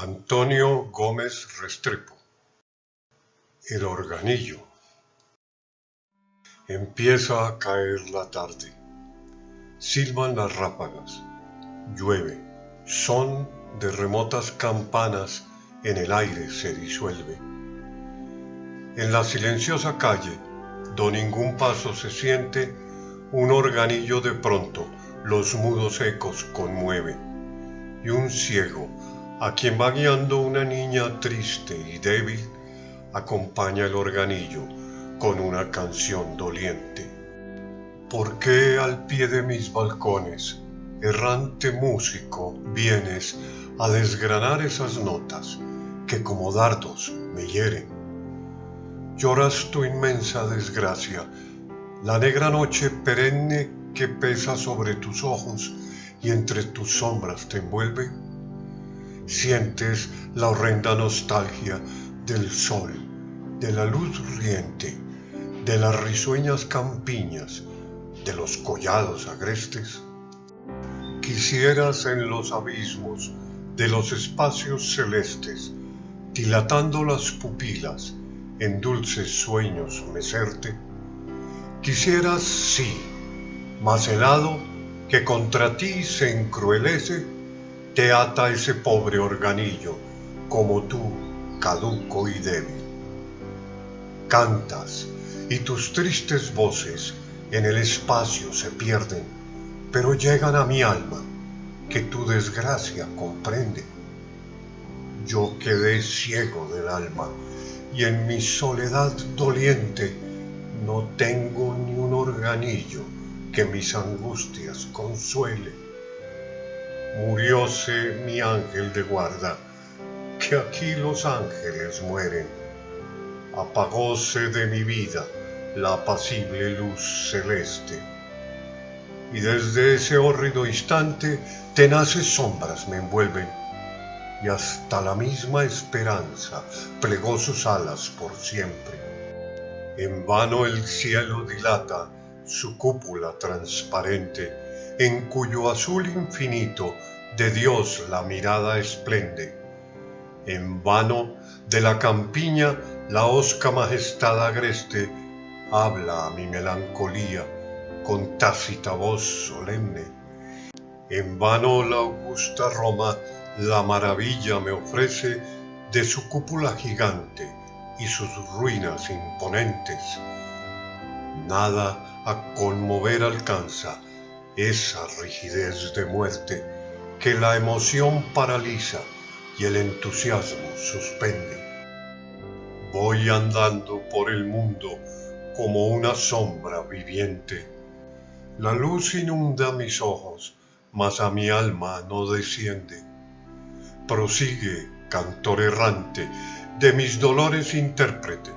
Antonio Gómez Restrepo El organillo Empieza a caer la tarde. Silban las ráfagas. Llueve. Son de remotas campanas en el aire se disuelve. En la silenciosa calle, do ningún paso se siente, un organillo de pronto los mudos ecos conmueve. Y un ciego a quien va guiando una niña triste y débil, acompaña el organillo con una canción doliente. ¿Por qué al pie de mis balcones, errante músico, vienes a desgranar esas notas que como dardos me hieren? Lloras tu inmensa desgracia, la negra noche perenne que pesa sobre tus ojos y entre tus sombras te envuelve sientes la horrenda nostalgia del sol, de la luz riente, de las risueñas campiñas, de los collados agrestes. Quisieras en los abismos de los espacios celestes, dilatando las pupilas, en dulces sueños mecerte. Quisieras, sí, mas helado que contra ti se encruelece te ata ese pobre organillo, como tú, caduco y débil. Cantas, y tus tristes voces en el espacio se pierden, pero llegan a mi alma, que tu desgracia comprende. Yo quedé ciego del alma, y en mi soledad doliente no tengo ni un organillo que mis angustias consuele murióse mi ángel de guarda, que aquí los ángeles mueren. Apagóse de mi vida la apacible luz celeste. Y desde ese hórrido instante tenaces sombras me envuelven, y hasta la misma esperanza plegó sus alas por siempre. En vano el cielo dilata su cúpula transparente, en cuyo azul infinito de Dios la mirada esplende. En vano de la campiña la osca majestad agreste habla a mi melancolía con tácita voz solemne. En vano la augusta Roma la maravilla me ofrece de su cúpula gigante y sus ruinas imponentes. Nada a conmover alcanza esa rigidez de muerte que la emoción paraliza y el entusiasmo suspende. Voy andando por el mundo como una sombra viviente. La luz inunda mis ojos, mas a mi alma no desciende. Prosigue, cantor errante, de mis dolores intérprete,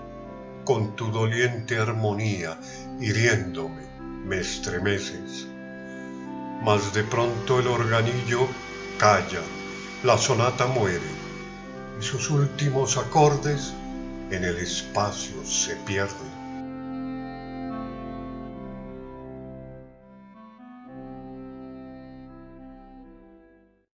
con tu doliente armonía, hiriéndome, me estremeces mas de pronto el organillo calla, la sonata muere y sus últimos acordes en el espacio se pierden.